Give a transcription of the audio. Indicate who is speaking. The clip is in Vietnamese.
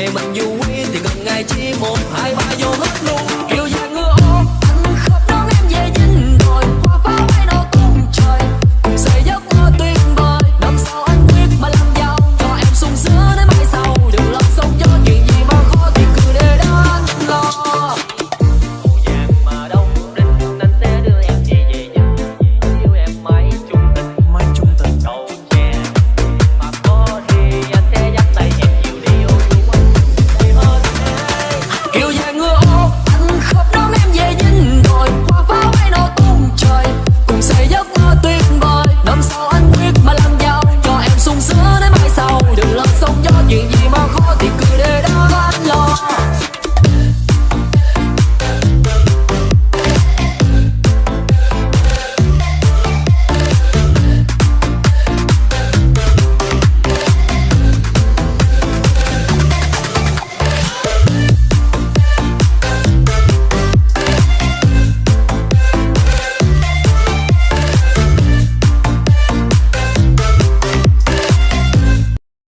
Speaker 1: ngày mình du quý thì cần ngày chỉ một hai ba vô hết